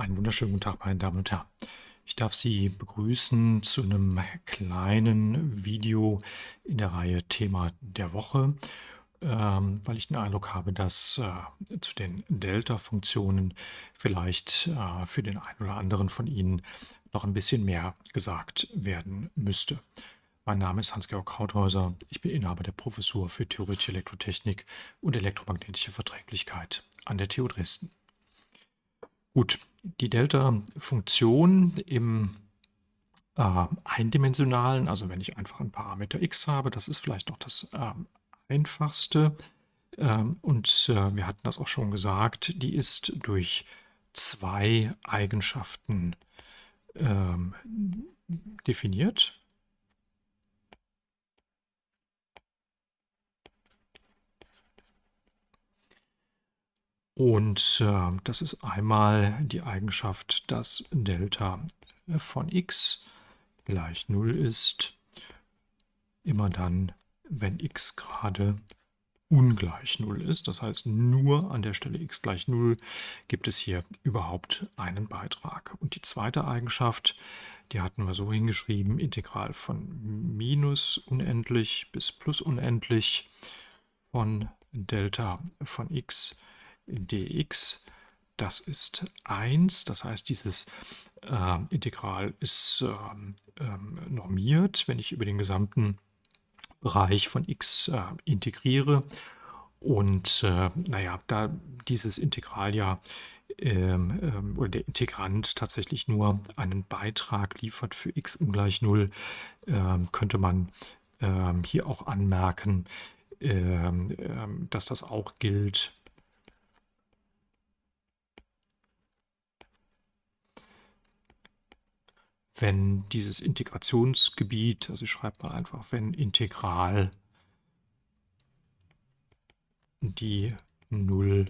Einen wunderschönen guten Tag, meine Damen und Herren. Ich darf Sie begrüßen zu einem kleinen Video in der Reihe Thema der Woche, ähm, weil ich den Eindruck habe, dass äh, zu den Delta-Funktionen vielleicht äh, für den einen oder anderen von Ihnen noch ein bisschen mehr gesagt werden müsste. Mein Name ist Hans-Georg Krauthäuser. Ich bin Inhaber der Professur für Theoretische Elektrotechnik und elektromagnetische Verträglichkeit an der TU Dresden. Gut, die Delta-Funktion im äh, eindimensionalen, also wenn ich einfach einen Parameter x habe, das ist vielleicht noch das äh, einfachste. Ähm, und äh, wir hatten das auch schon gesagt, die ist durch zwei Eigenschaften ähm, definiert. Und äh, das ist einmal die Eigenschaft, dass Delta von x gleich 0 ist, immer dann, wenn x gerade ungleich 0 ist. Das heißt, nur an der Stelle x gleich 0 gibt es hier überhaupt einen Beitrag. Und die zweite Eigenschaft, die hatten wir so hingeschrieben, Integral von minus unendlich bis plus unendlich von Delta von x dx, das ist 1. Das heißt, dieses äh, Integral ist äh, äh, normiert, wenn ich über den gesamten Bereich von x äh, integriere. Und äh, naja, da dieses Integral ja ähm, ähm, oder der Integrand tatsächlich nur einen Beitrag liefert für x ungleich 0, ähm, könnte man hier auch anmerken, dass das auch gilt wenn dieses Integrationsgebiet, also ich schreibe mal einfach, wenn Integral die 0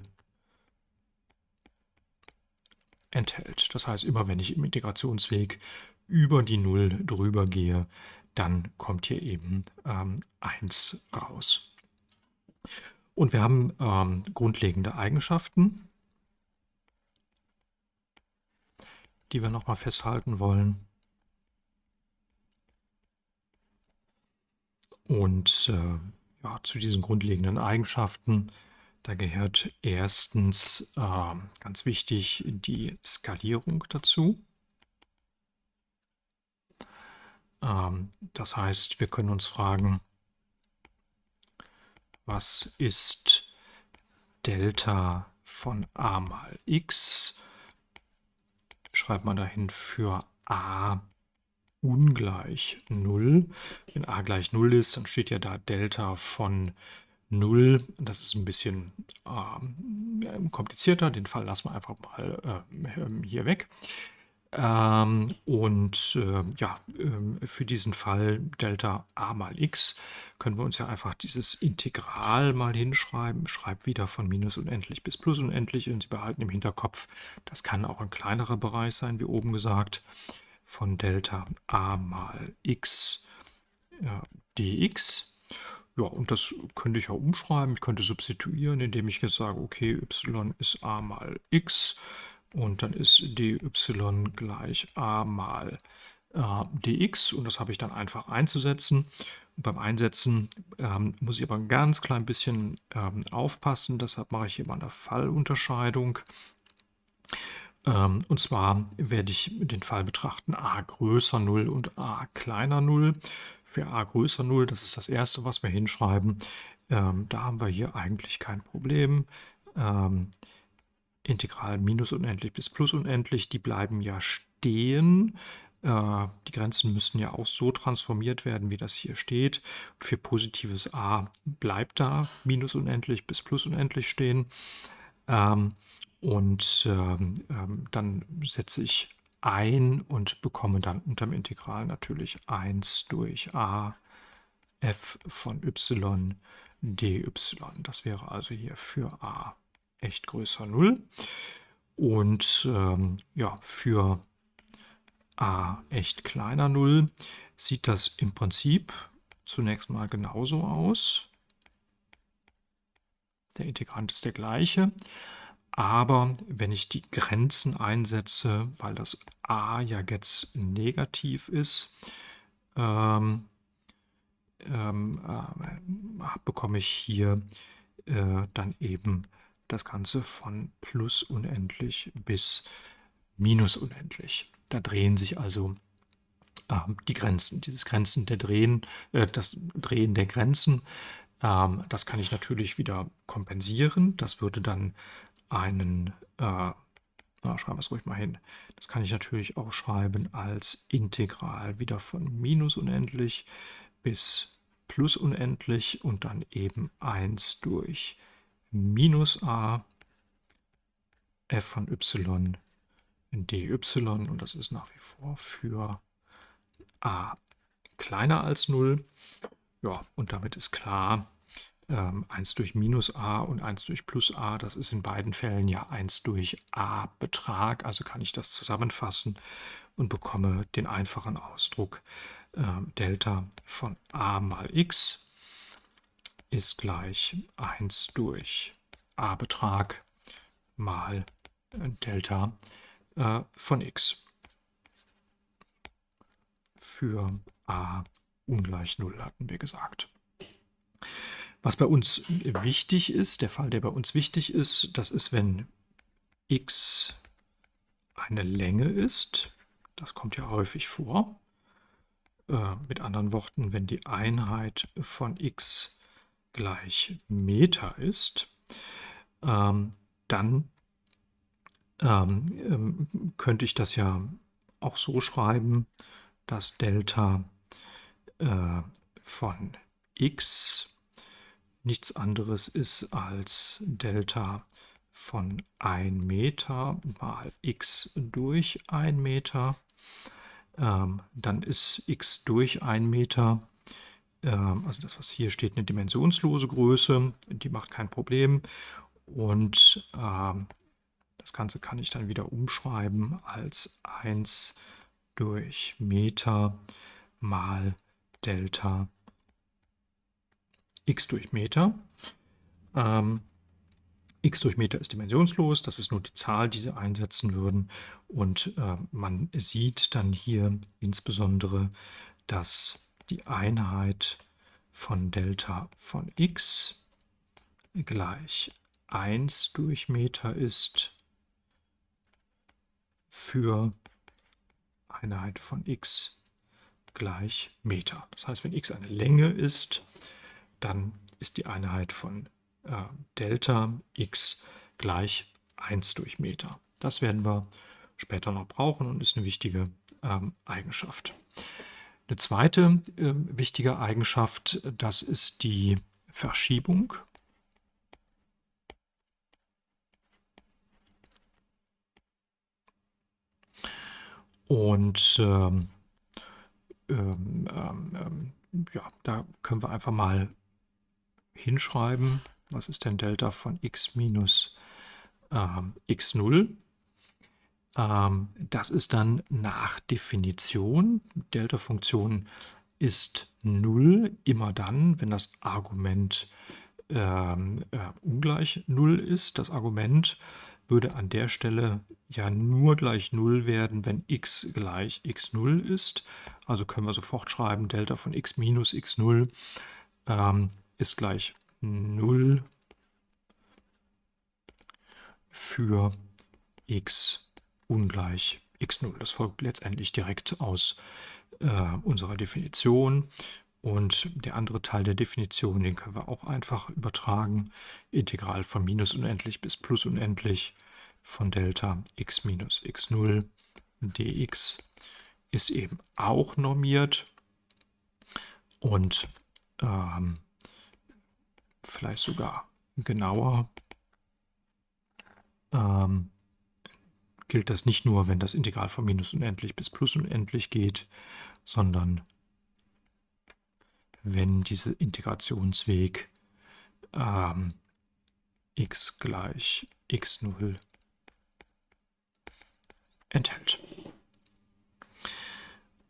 enthält. Das heißt, immer wenn ich im Integrationsweg über die 0 drüber gehe, dann kommt hier eben ähm, 1 raus. Und wir haben ähm, grundlegende Eigenschaften, die wir nochmal festhalten wollen. Und äh, ja, zu diesen grundlegenden Eigenschaften, da gehört erstens äh, ganz wichtig die Skalierung dazu. Ähm, das heißt, wir können uns fragen, was ist Delta von a mal x? Schreibt man dahin für a ungleich 0. Wenn a gleich 0 ist, dann steht ja da Delta von 0. Das ist ein bisschen äh, komplizierter. Den Fall lassen wir einfach mal äh, hier weg. Ähm, und äh, ja, ähm, für diesen Fall Delta a mal x können wir uns ja einfach dieses Integral mal hinschreiben. Schreibt wieder von minus unendlich bis plus unendlich und Sie behalten im Hinterkopf, das kann auch ein kleinerer Bereich sein, wie oben gesagt von Delta a mal x ja, dx. Ja, und das könnte ich auch umschreiben. Ich könnte substituieren, indem ich jetzt sage, okay, y ist a mal x und dann ist dy gleich a mal äh, dx und das habe ich dann einfach einzusetzen. Und beim Einsetzen ähm, muss ich aber ein ganz klein bisschen ähm, aufpassen, deshalb mache ich hier mal eine Fallunterscheidung. Ähm, und zwar werde ich den Fall betrachten a größer 0 und a kleiner 0. Für a größer 0, das ist das erste, was wir hinschreiben, ähm, da haben wir hier eigentlich kein Problem. Ähm, Integral minus unendlich bis plus unendlich, die bleiben ja stehen. Äh, die Grenzen müssen ja auch so transformiert werden, wie das hier steht. für positives a bleibt da minus unendlich bis plus unendlich stehen. Ähm, und ähm, ähm, dann setze ich ein und bekomme dann unter dem Integral natürlich 1 durch a f von y dy. Das wäre also hier für a echt größer 0. Und ähm, ja, für a echt kleiner 0 sieht das im Prinzip zunächst mal genauso aus. Der Integrand ist der gleiche. aber wenn ich die Grenzen einsetze, weil das a ja jetzt negativ ist, ähm, ähm, äh, bekomme ich hier äh, dann eben das Ganze von plus unendlich bis minus unendlich. Da drehen sich also äh, die Grenzen, dieses Grenzen der Drehen, äh, das Drehen der Grenzen. Ähm, das kann ich natürlich wieder kompensieren. Das würde dann einen, äh, na, schreiben wir es ruhig mal hin, das kann ich natürlich auch schreiben als Integral wieder von minus unendlich bis plus unendlich und dann eben 1 durch minus a f von y dy und das ist nach wie vor für a kleiner als 0. Ja, und damit ist klar, ähm, 1 durch minus a und 1 durch plus a, das ist in beiden Fällen ja 1 durch a Betrag, also kann ich das zusammenfassen und bekomme den einfachen Ausdruck äh, Delta von a mal x ist gleich 1 durch a Betrag mal Delta äh, von x. Für a ungleich 0 hatten wir gesagt. Was bei uns wichtig ist, der Fall, der bei uns wichtig ist, das ist, wenn x eine Länge ist. Das kommt ja häufig vor. Äh, mit anderen Worten, wenn die Einheit von x gleich Meter ist, ähm, dann ähm, ähm, könnte ich das ja auch so schreiben, dass Delta äh, von x nichts anderes ist als Delta von 1 Meter mal x durch 1 Meter. Ähm, dann ist x durch 1 Meter, ähm, also das, was hier steht, eine dimensionslose Größe, die macht kein Problem. Und ähm, das Ganze kann ich dann wieder umschreiben als 1 durch Meter mal Delta x durch Meter. Ähm, x durch Meter ist dimensionslos, das ist nur die Zahl, die Sie einsetzen würden. Und äh, man sieht dann hier insbesondere, dass die Einheit von Delta von x gleich 1 durch Meter ist für Einheit von x gleich Meter. Das heißt, wenn x eine Länge ist, dann ist die Einheit von äh, Delta x gleich 1 durch Meter. Das werden wir später noch brauchen und ist eine wichtige ähm, Eigenschaft. Eine zweite äh, wichtige Eigenschaft, das ist die Verschiebung. Und ähm, ähm, ähm, ja, da können wir einfach mal hinschreiben, was ist denn Delta von x minus ähm, x0? Ähm, das ist dann nach Definition. Delta-Funktion ist 0 immer dann, wenn das Argument ähm, äh, ungleich 0 ist. Das Argument würde an der Stelle ja nur gleich 0 werden, wenn x gleich x0 ist. Also können wir sofort schreiben, Delta von x minus x0 ähm, ist gleich 0 für x ungleich x0. Das folgt letztendlich direkt aus äh, unserer Definition. Und der andere Teil der Definition, den können wir auch einfach übertragen. Integral von minus unendlich bis plus unendlich von Delta x minus x0 dx ist eben auch normiert. Und ähm, vielleicht sogar genauer, ähm, gilt das nicht nur, wenn das Integral von minus unendlich bis plus unendlich geht, sondern wenn dieser Integrationsweg ähm, x gleich x0 enthält.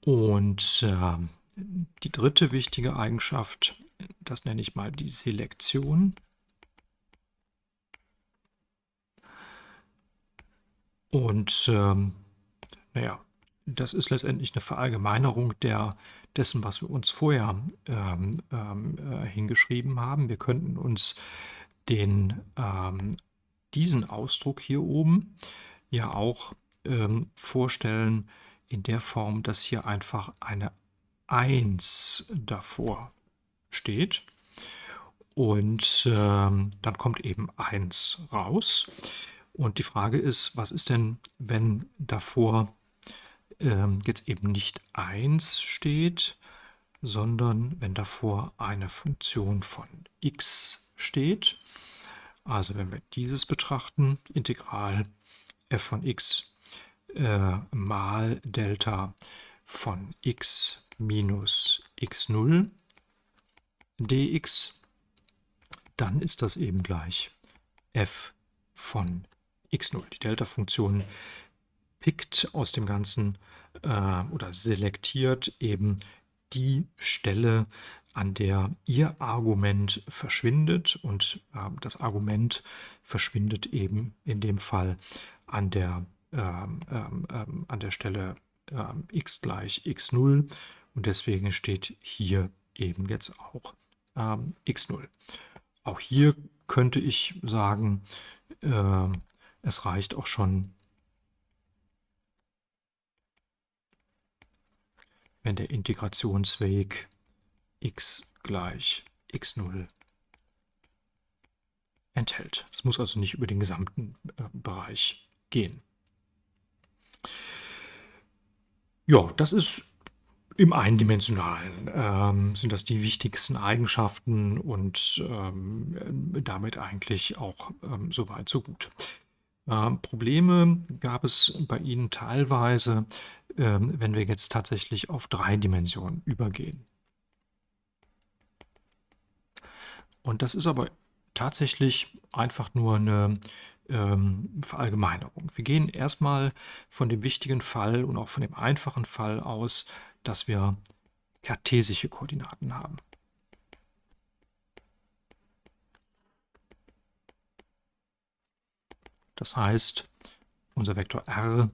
Und äh, die dritte wichtige Eigenschaft das nenne ich mal die Selektion. Und ähm, naja, das ist letztendlich eine Verallgemeinerung der, dessen, was wir uns vorher ähm, ähm, äh, hingeschrieben haben. Wir könnten uns den, ähm, diesen Ausdruck hier oben ja auch ähm, vorstellen in der Form, dass hier einfach eine 1 davor steht. Und ähm, dann kommt eben 1 raus. Und die Frage ist, was ist denn, wenn davor ähm, jetzt eben nicht 1 steht, sondern wenn davor eine Funktion von x steht. Also wenn wir dieses betrachten, Integral f von x äh, mal Delta von x minus x0 dx, dann ist das eben gleich f von x0. Die Delta-Funktion pickt aus dem Ganzen äh, oder selektiert eben die Stelle, an der Ihr Argument verschwindet und äh, das Argument verschwindet eben in dem Fall an der, ähm, ähm, ähm an der Stelle ähm, x gleich x0 und deswegen steht hier eben jetzt auch ähm, x0. Auch hier könnte ich sagen, äh, es reicht auch schon wenn der Integrationsweg x gleich x0 enthält. Es muss also nicht über den gesamten äh, Bereich gehen. Ja, das ist im Eindimensionalen ähm, sind das die wichtigsten Eigenschaften und ähm, damit eigentlich auch ähm, soweit so gut. Ähm, Probleme gab es bei Ihnen teilweise, ähm, wenn wir jetzt tatsächlich auf drei Dimensionen übergehen. Und das ist aber tatsächlich einfach nur eine ähm, Verallgemeinerung. Wir gehen erstmal von dem wichtigen Fall und auch von dem einfachen Fall aus, dass wir kartesische Koordinaten haben. Das heißt, unser Vektor r,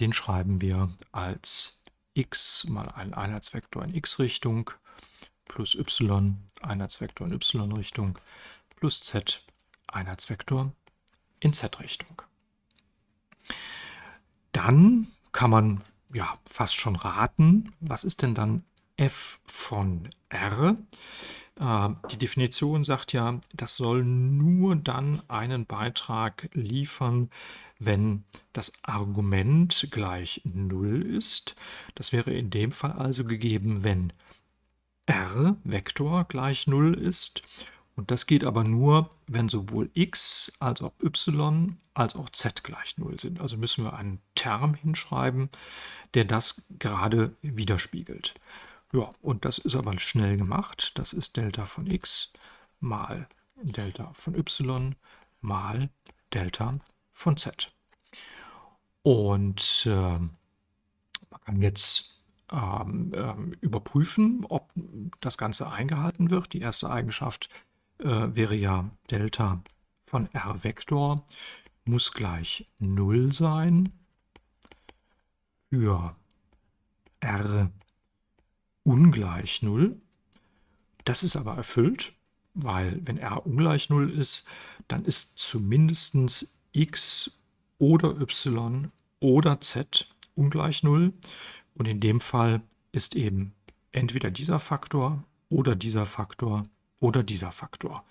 den schreiben wir als x mal einen Einheitsvektor in x-Richtung plus y Einheitsvektor in y-Richtung plus z Einheitsvektor in z-Richtung. Dann kann man ja fast schon raten, was ist denn dann f von r? Ähm, die Definition sagt ja, das soll nur dann einen Beitrag liefern, wenn das Argument gleich 0 ist. Das wäre in dem Fall also gegeben, wenn r Vektor gleich 0 ist. Und das geht aber nur, wenn sowohl x als auch y als auch z gleich 0 sind. Also müssen wir einen Term hinschreiben, der das gerade widerspiegelt. Ja, und das ist aber schnell gemacht. Das ist Delta von x mal Delta von y mal Delta von z. Und äh, man kann jetzt ähm, ähm, überprüfen, ob das Ganze eingehalten wird. Die erste Eigenschaft äh, wäre ja Delta von r Vektor muss gleich 0 sein für r ungleich 0. Das ist aber erfüllt, weil wenn r ungleich 0 ist, dann ist zumindest x oder y oder z ungleich 0. Und in dem Fall ist eben entweder dieser Faktor oder dieser Faktor oder dieser Faktor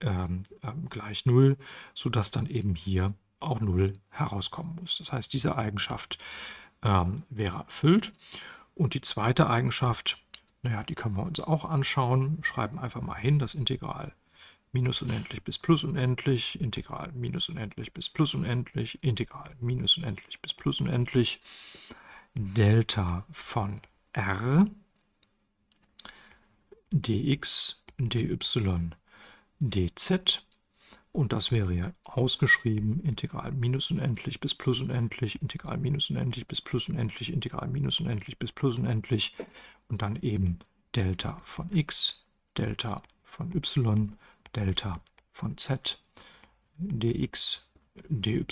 ähm, ähm, gleich 0, sodass dann eben hier auch 0 herauskommen muss. Das heißt, diese Eigenschaft ähm, wäre erfüllt. Und die zweite Eigenschaft, naja, die können wir uns auch anschauen. Schreiben einfach mal hin das Integral minus unendlich bis plus unendlich, Integral minus unendlich bis plus unendlich, Integral minus unendlich bis plus unendlich, Delta von r dx, dy, dz und das wäre ja ausgeschrieben, Integral minus unendlich bis plus unendlich, Integral minus unendlich bis plus unendlich, Integral minus unendlich bis plus unendlich. Und dann eben Delta von x, Delta von y, Delta von z, dx, dy,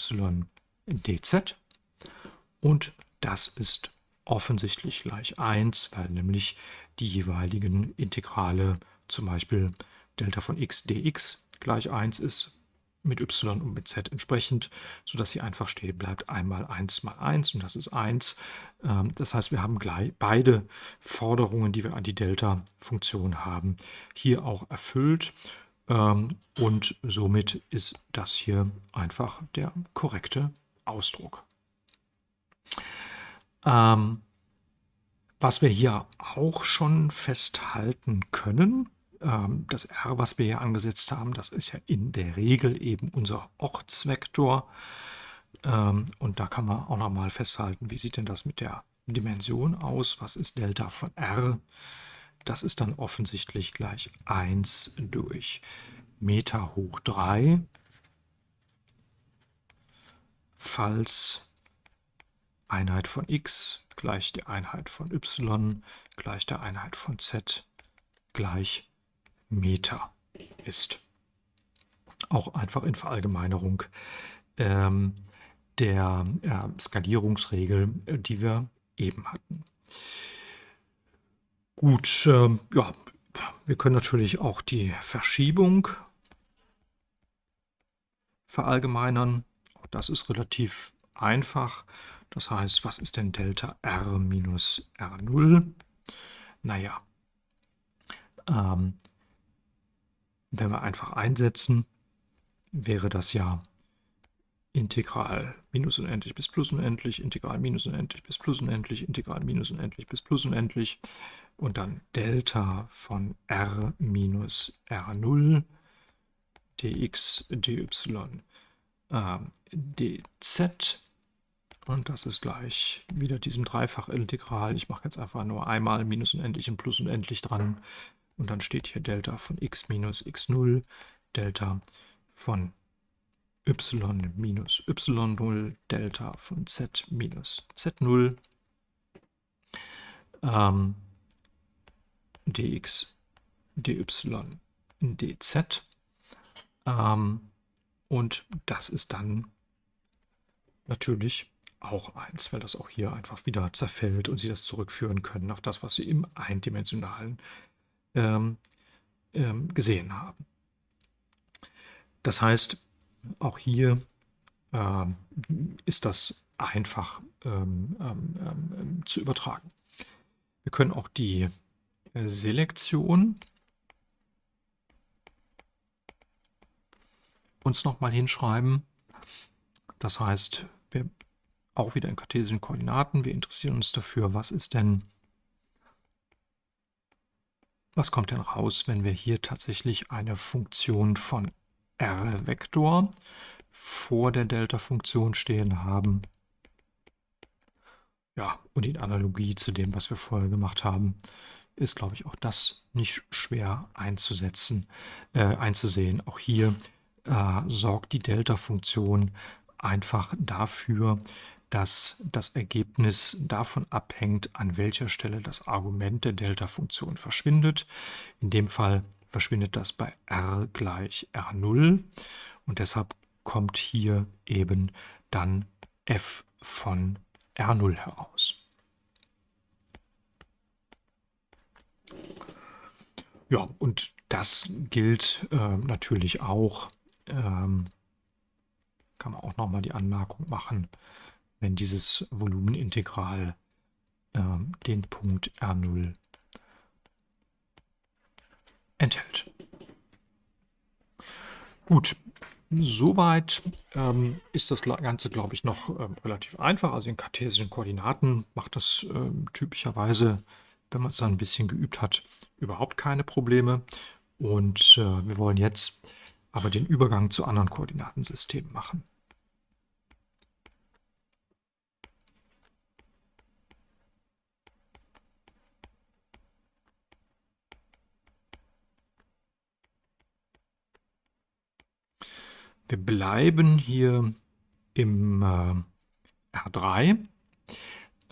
dz. Und das ist offensichtlich gleich 1, weil nämlich die jeweiligen Integrale, zum Beispiel Delta von x dx gleich 1 ist, mit y und mit z entsprechend, sodass hier einfach stehen bleibt, einmal 1 mal 1 und das ist 1. Ähm, das heißt, wir haben gleich beide Forderungen, die wir an die Delta-Funktion haben, hier auch erfüllt. Ähm, und somit ist das hier einfach der korrekte Ausdruck. Ähm, was wir hier auch schon festhalten können, das R, was wir hier angesetzt haben, das ist ja in der Regel eben unser Ortsvektor. Ähm, und da kann man auch nochmal festhalten, wie sieht denn das mit der Dimension aus? Was ist Delta von R? Das ist dann offensichtlich gleich 1 durch Meter hoch 3, falls Einheit von x gleich der Einheit von y gleich der Einheit von z gleich Meter ist. Auch einfach in Verallgemeinerung ähm, der äh, Skalierungsregel, die wir eben hatten. Gut, äh, ja, wir können natürlich auch die Verschiebung verallgemeinern. Auch das ist relativ einfach. Das heißt, was ist denn Delta R minus R0? Naja, ähm, wenn wir einfach einsetzen, wäre das ja Integral minus unendlich bis plus unendlich, Integral minus unendlich bis plus unendlich, Integral minus unendlich bis plus unendlich und dann Delta von r minus r0 dx dy äh, dz und das ist gleich wieder diesem Dreifachintegral. Ich mache jetzt einfach nur einmal minus unendlich und plus unendlich dran und dann steht hier Delta von x minus x0, Delta von y minus y0, Delta von z minus z0, ähm, dx, dy, dz. Ähm, und das ist dann natürlich auch 1, weil das auch hier einfach wieder zerfällt und Sie das zurückführen können auf das, was Sie im eindimensionalen ähm, ähm, gesehen haben. Das heißt, auch hier äh, ist das einfach ähm, ähm, ähm, zu übertragen. Wir können auch die äh, Selektion uns nochmal hinschreiben. Das heißt, wir auch wieder in kartesischen Koordinaten. Wir interessieren uns dafür, was ist denn was kommt denn raus, wenn wir hier tatsächlich eine Funktion von r-Vektor vor der Delta-Funktion stehen haben? Ja, und in Analogie zu dem, was wir vorher gemacht haben, ist, glaube ich, auch das nicht schwer einzusetzen, äh, einzusehen. Auch hier äh, sorgt die Delta-Funktion einfach dafür, dass das Ergebnis davon abhängt, an welcher Stelle das Argument der Delta-Funktion verschwindet. In dem Fall verschwindet das bei r gleich r0 und deshalb kommt hier eben dann f von r0 heraus. Ja, und das gilt äh, natürlich auch, ähm, kann man auch nochmal die Anmerkung machen, wenn dieses Volumenintegral äh, den Punkt R0 enthält. Gut, soweit ähm, ist das Ganze, glaube ich, noch ähm, relativ einfach. Also in kartesischen Koordinaten macht das ähm, typischerweise, wenn man es dann ein bisschen geübt hat, überhaupt keine Probleme. Und äh, wir wollen jetzt aber den Übergang zu anderen Koordinatensystemen machen. Wir bleiben hier im äh, R3.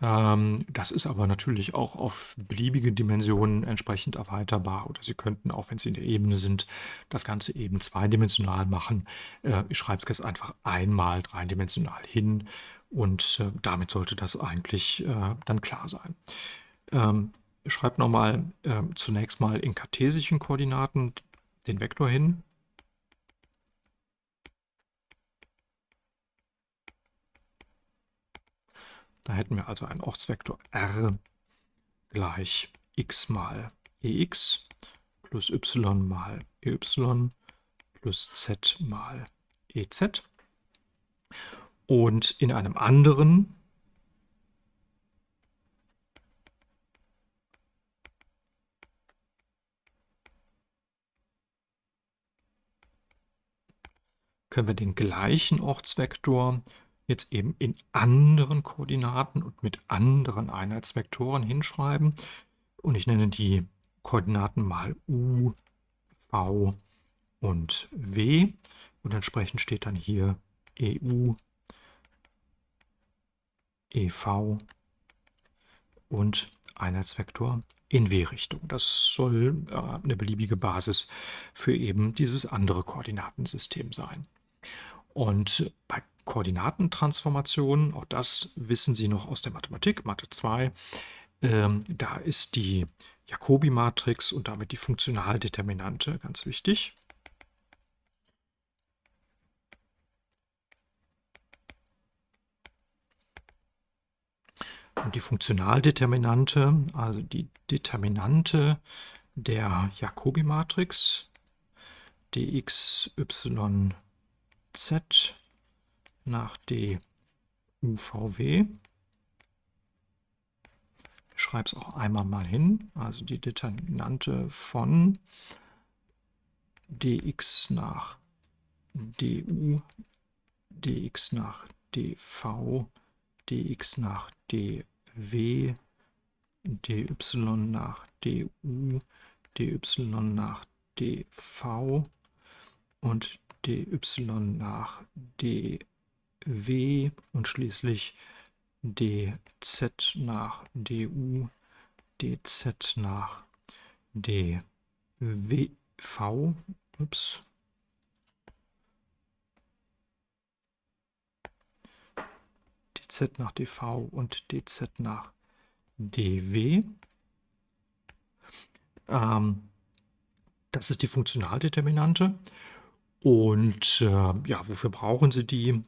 Ähm, das ist aber natürlich auch auf beliebige Dimensionen entsprechend erweiterbar. Oder Sie könnten, auch wenn Sie in der Ebene sind, das Ganze eben zweidimensional machen. Äh, ich schreibe es jetzt einfach einmal dreidimensional hin und äh, damit sollte das eigentlich äh, dann klar sein. Ähm, ich schreibe nochmal äh, zunächst mal in kartesischen Koordinaten den Vektor hin. Da hätten wir also einen Ortsvektor r gleich x mal ex plus y mal ey plus z mal ez. Und in einem anderen können wir den gleichen Ortsvektor jetzt eben in anderen Koordinaten und mit anderen Einheitsvektoren hinschreiben. Und ich nenne die Koordinaten mal u, v und w. Und entsprechend steht dann hier EU, EV und Einheitsvektor in W-Richtung. Das soll äh, eine beliebige Basis für eben dieses andere Koordinatensystem sein. Und bei Koordinatentransformationen, auch das wissen Sie noch aus der Mathematik, Mathe 2, ähm, da ist die Jacobi-Matrix und damit die Funktionaldeterminante ganz wichtig. Und die Funktionaldeterminante, also die Determinante der Jacobi-Matrix, dx, y, z nach DUVW. Ich schreibe es auch einmal mal hin, also die Determinante von dx nach du, dx nach dv, dx nach dw, dy nach du, dy nach dv und dy nach dw und schließlich dz nach du, dz nach dw, ups, dz nach dv und dz nach dw. Ähm, das ist die Funktionaldeterminante. Und äh, ja, wofür brauchen Sie die?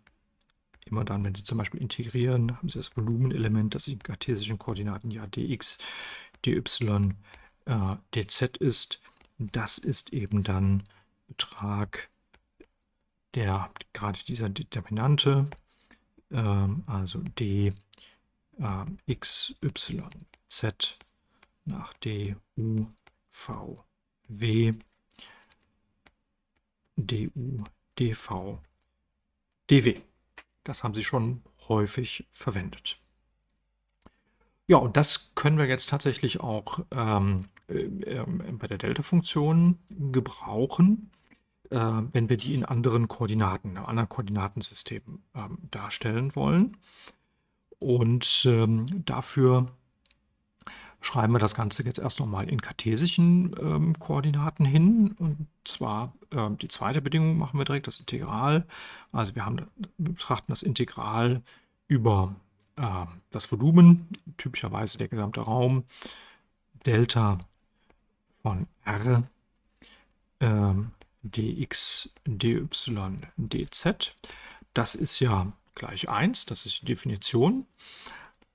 Immer dann, wenn Sie zum Beispiel integrieren, haben Sie das Volumenelement, das in kartesischen Koordinaten ja dx, dy, äh, dz ist. Das ist eben dann Betrag der gerade dieser Determinante, äh, also d äh, x, y, z nach d, u, v, w du, dv, dw. Das haben Sie schon häufig verwendet. Ja, und das können wir jetzt tatsächlich auch ähm, äh, bei der Delta-Funktion gebrauchen, äh, wenn wir die in anderen Koordinaten, in einem anderen Koordinatensystem ähm, darstellen wollen. Und ähm, dafür schreiben wir das Ganze jetzt erst nochmal in kartesischen ähm, Koordinaten hin. Und zwar äh, die zweite Bedingung machen wir direkt, das Integral. Also wir, haben, wir betrachten das Integral über äh, das Volumen, typischerweise der gesamte Raum, Delta von r äh, dx, dy, dz. Das ist ja gleich 1, das ist die Definition.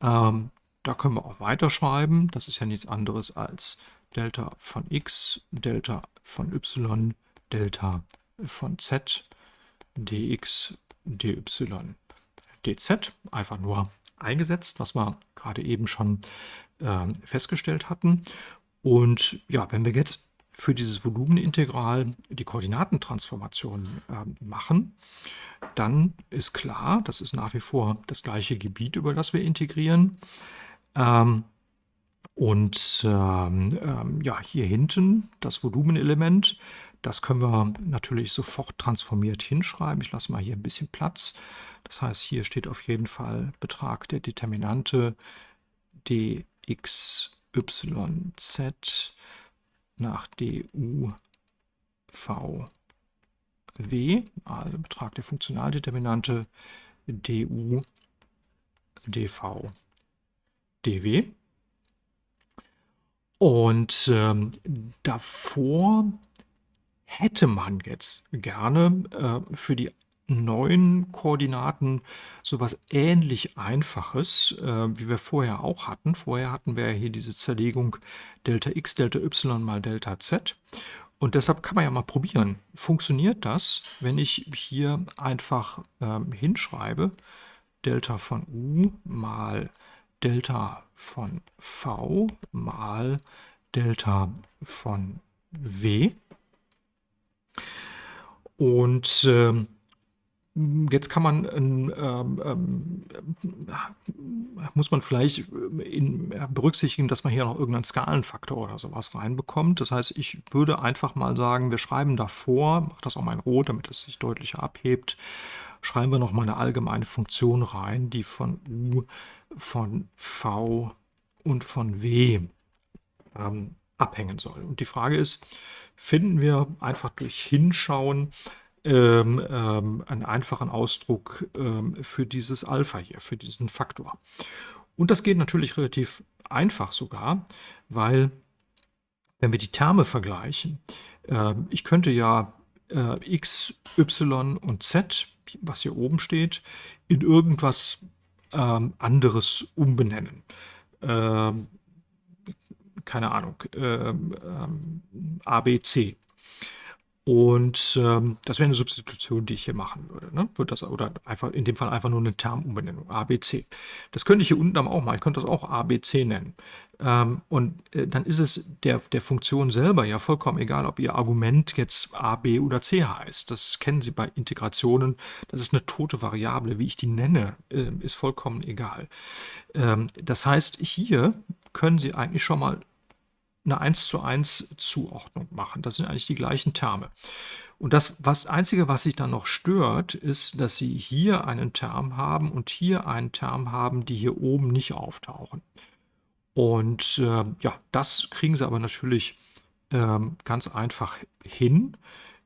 Ähm, da können wir auch weiterschreiben. Das ist ja nichts anderes als Delta von x, Delta von y, Delta von z, dx, dy, dz. Einfach nur eingesetzt, was wir gerade eben schon äh, festgestellt hatten. Und ja, wenn wir jetzt für dieses Volumenintegral die Koordinatentransformation äh, machen, dann ist klar, das ist nach wie vor das gleiche Gebiet, über das wir integrieren. Ähm, und ähm, ähm, ja, hier hinten das Volumenelement, das können wir natürlich sofort transformiert hinschreiben. Ich lasse mal hier ein bisschen Platz. Das heißt, hier steht auf jeden Fall Betrag der Determinante dxyz nach du v w, also Betrag der Funktionaldeterminante du dv dw. Und ähm, davor hätte man jetzt gerne äh, für die neuen Koordinaten sowas ähnlich Einfaches, äh, wie wir vorher auch hatten. Vorher hatten wir ja hier diese Zerlegung Delta x, Delta y mal Delta z. Und deshalb kann man ja mal probieren, funktioniert das, wenn ich hier einfach ähm, hinschreibe, Delta von u mal Delta von v mal Delta von w. Und ähm, Jetzt kann man, ähm, ähm, muss man vielleicht in, berücksichtigen, dass man hier noch irgendeinen Skalenfaktor oder sowas reinbekommt. Das heißt, ich würde einfach mal sagen, wir schreiben davor, mache das auch mal in Rot, damit es sich deutlicher abhebt, schreiben wir noch mal eine allgemeine Funktion rein, die von u, von v und von w ähm, abhängen soll. Und die Frage ist, finden wir einfach durch Hinschauen ähm, ähm, einen einfachen Ausdruck ähm, für dieses Alpha hier, für diesen Faktor. Und das geht natürlich relativ einfach sogar, weil wenn wir die Terme vergleichen, äh, ich könnte ja äh, x, y und z, was hier oben steht, in irgendwas ähm, anderes umbenennen. Ähm, keine Ahnung, ähm, ähm, ABC und ähm, das wäre eine Substitution, die ich hier machen würde. Ne? Wird das, oder einfach in dem Fall einfach nur eine Termumbenennung, ABC. Das könnte ich hier unten auch machen. Ich könnte das auch ABC nennen. Ähm, und äh, dann ist es der, der Funktion selber ja vollkommen egal, ob ihr Argument jetzt A, B oder C heißt. Das kennen Sie bei Integrationen. Das ist eine tote Variable. Wie ich die nenne, äh, ist vollkommen egal. Ähm, das heißt, hier können Sie eigentlich schon mal eine 1 zu 1 Zuordnung machen. Das sind eigentlich die gleichen Terme. Und das was, Einzige, was sich dann noch stört, ist, dass Sie hier einen Term haben und hier einen Term haben, die hier oben nicht auftauchen. Und äh, ja, das kriegen Sie aber natürlich äh, ganz einfach hin,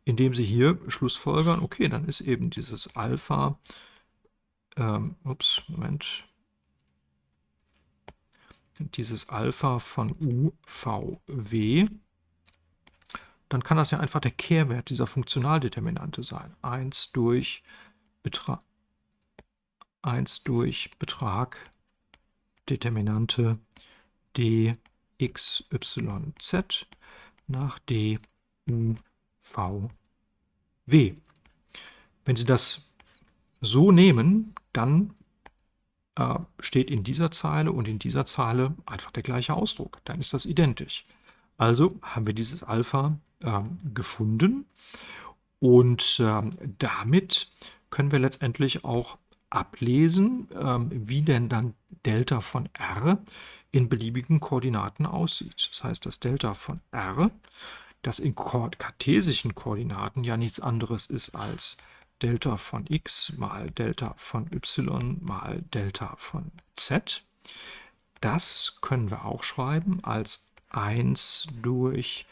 indem Sie hier schlussfolgern, okay, dann ist eben dieses Alpha, ähm, ups, Moment, dieses Alpha von UVW, dann kann das ja einfach der Kehrwert dieser Funktionaldeterminante sein. 1 durch, Betra 1 durch Betrag Determinante dxyz nach duvw. Wenn Sie das so nehmen, dann äh, steht in dieser Zeile und in dieser Zeile einfach der gleiche Ausdruck. Dann ist das identisch. Also haben wir dieses Alpha äh, gefunden und äh, damit können wir letztendlich auch ablesen, ähm, wie denn dann Delta von r in beliebigen Koordinaten aussieht. Das heißt, das Delta von r, das in kartesischen Koordinaten ja nichts anderes ist als Delta von x mal Delta von y mal Delta von z. Das können wir auch schreiben als 1 durch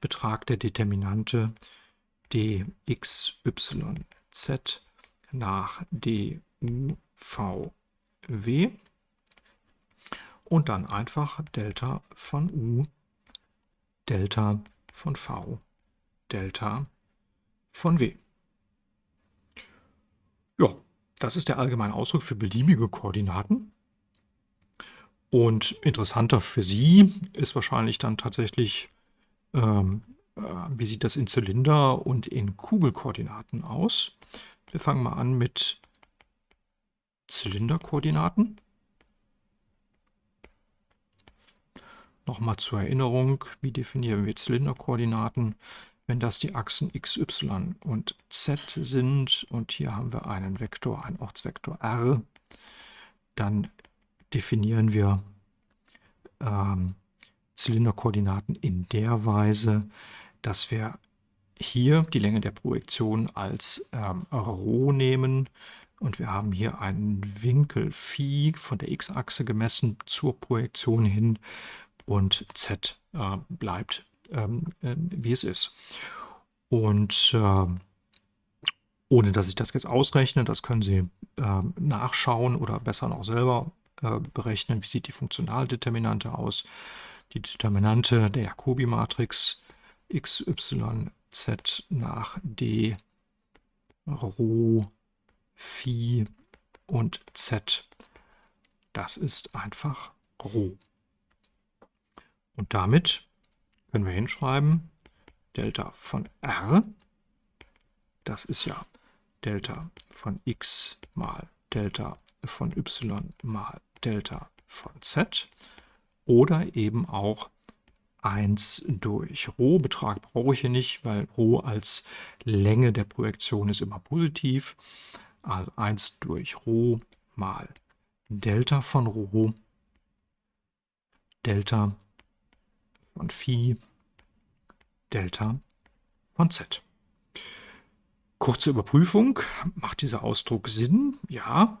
Betrag der Determinante dxyz nach duvw und dann einfach Delta von u, Delta von v, Delta von w. Ja, das ist der allgemeine Ausdruck für beliebige Koordinaten. Und interessanter für Sie ist wahrscheinlich dann tatsächlich, ähm, äh, wie sieht das in Zylinder- und in Kugelkoordinaten aus. Wir fangen mal an mit Zylinderkoordinaten. Nochmal zur Erinnerung, wie definieren wir Zylinderkoordinaten? Wenn das die Achsen x, y und z sind und hier haben wir einen Vektor, einen Ortsvektor r, dann definieren wir ähm, Zylinderkoordinaten in der Weise, dass wir hier die Länge der Projektion als ähm, Rho nehmen. Und wir haben hier einen Winkel Phi von der x-Achse gemessen zur Projektion hin und z äh, bleibt, ähm, äh, wie es ist. Und äh, ohne dass ich das jetzt ausrechne, das können Sie nachschauen oder besser noch selber äh, berechnen, wie sieht die Funktionaldeterminante aus. Die Determinante der Jacobi-Matrix x, y, z nach d, Rho, Phi und z. Das ist einfach Rho. Und damit können wir hinschreiben, Delta von R, das ist ja Delta von x mal Delta von y mal Delta von z oder eben auch 1 durch Rho. Betrag brauche ich hier nicht, weil Rho als Länge der Projektion ist immer positiv. Also 1 durch Rho mal Delta von Rho, Delta von Phi, Delta von Z. Kurze Überprüfung. Macht dieser Ausdruck Sinn? Ja.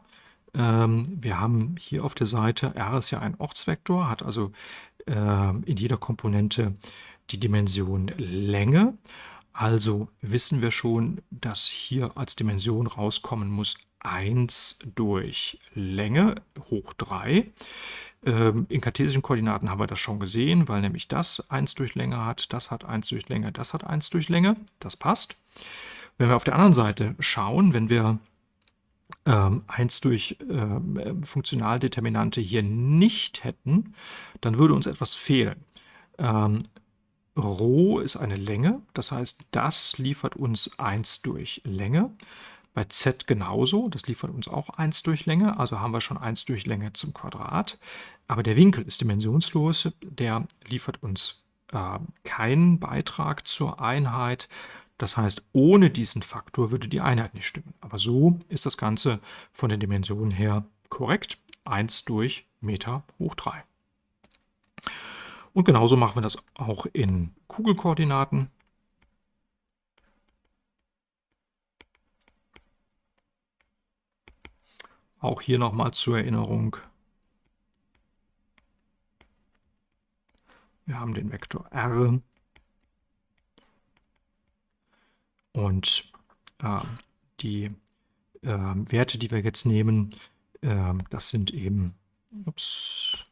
Ähm, wir haben hier auf der Seite, R ist ja ein Ortsvektor, hat also äh, in jeder Komponente die Dimension Länge. Also wissen wir schon, dass hier als Dimension rauskommen muss 1 durch Länge hoch 3. Ähm, in kartesischen Koordinaten haben wir das schon gesehen, weil nämlich das 1 durch Länge hat, das hat 1 durch Länge, das hat 1 durch Länge. Das passt. Wenn wir auf der anderen Seite schauen, wenn wir ähm, 1 durch äh, Funktionaldeterminante hier nicht hätten, dann würde uns etwas fehlen. Ähm, Rho ist eine Länge, das heißt, das liefert uns 1 durch Länge. Bei z genauso, das liefert uns auch 1 durch Länge, also haben wir schon 1 durch Länge zum Quadrat. Aber der Winkel ist dimensionslos, der liefert uns äh, keinen Beitrag zur Einheit. Das heißt, ohne diesen Faktor würde die Einheit nicht stimmen. Aber so ist das Ganze von den Dimensionen her korrekt. 1 durch Meter hoch 3. Und genauso machen wir das auch in Kugelkoordinaten. Auch hier nochmal zur Erinnerung. Wir haben den Vektor r und äh, die äh, Werte, die wir jetzt nehmen, äh, das sind eben, ups,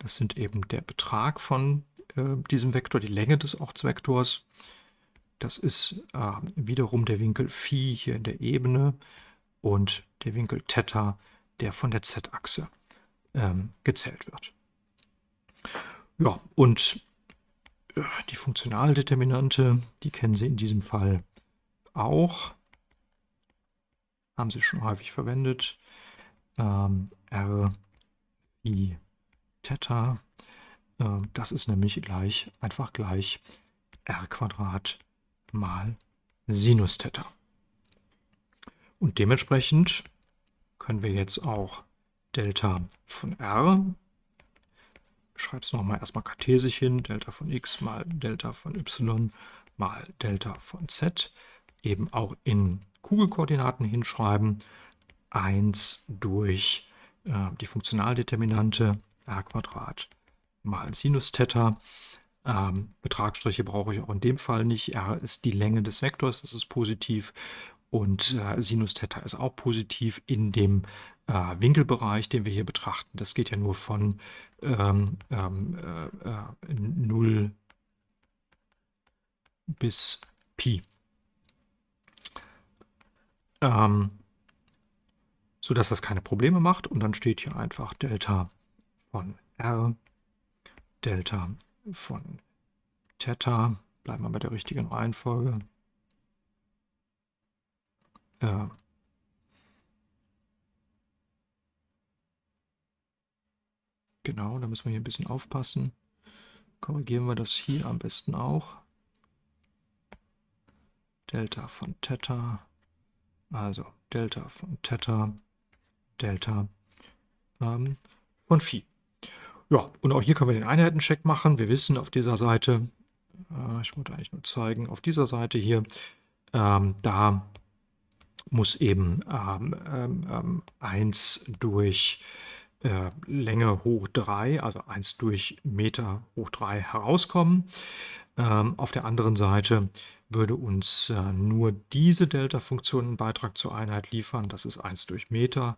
das sind eben der Betrag von äh, diesem Vektor, die Länge des Ortsvektors. Das ist äh, wiederum der Winkel Phi hier in der Ebene und der Winkel Theta, der von der Z-Achse ähm, gezählt wird. Ja, und äh, die Funktionaldeterminante, die kennen Sie in diesem Fall auch. Haben Sie schon häufig verwendet. Ähm, R, I, Theta. Äh, das ist nämlich gleich, einfach gleich r Quadrat mal Sinus Theta. Und dementsprechend können wir jetzt auch Delta von r, schreibe es nochmal erstmal kartesisch hin, Delta von x mal Delta von y mal Delta von z, eben auch in Kugelkoordinaten hinschreiben. 1 durch äh, die Funktionaldeterminante r mal Sinus Theta ähm, Betragsstriche brauche ich auch in dem Fall nicht. R ist die Länge des Vektors, das ist positiv. Und äh, Sinus Theta ist auch positiv in dem äh, Winkelbereich, den wir hier betrachten. Das geht ja nur von ähm, ähm, äh, 0 äh, bis Pi. Ähm, sodass das keine Probleme macht. Und dann steht hier einfach Delta von R, Delta von Theta, bleiben wir bei der richtigen Reihenfolge. Ja. Genau, da müssen wir hier ein bisschen aufpassen. Korrigieren wir das hier am besten auch. Delta von Theta, also Delta von Theta, Delta ähm, von Phi. Ja, und auch hier können wir den Einheitencheck machen. Wir wissen auf dieser Seite, äh, ich wollte eigentlich nur zeigen, auf dieser Seite hier, ähm, da muss eben ähm, ähm, 1 ähm, durch äh, Länge hoch 3, also 1 durch Meter hoch 3 herauskommen. Ähm, auf der anderen Seite würde uns äh, nur diese Delta-Funktion einen Beitrag zur Einheit liefern. Das ist 1 durch Meter.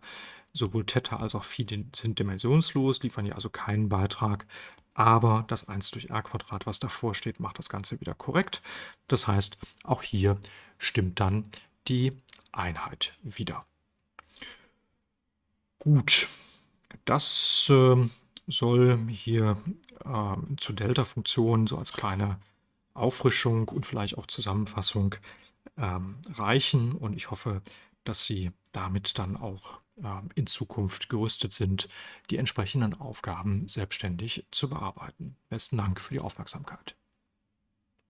Sowohl Theta als auch Phi sind dimensionslos, liefern hier also keinen Beitrag. Aber das 1 durch r Quadrat, was davor steht, macht das Ganze wieder korrekt. Das heißt, auch hier stimmt dann die Einheit wieder. Gut, das äh, soll hier äh, zur Delta-Funktion so als kleine Auffrischung und vielleicht auch Zusammenfassung ähm, reichen. Und ich hoffe, dass Sie damit dann auch in Zukunft gerüstet sind, die entsprechenden Aufgaben selbstständig zu bearbeiten. Besten Dank für die Aufmerksamkeit.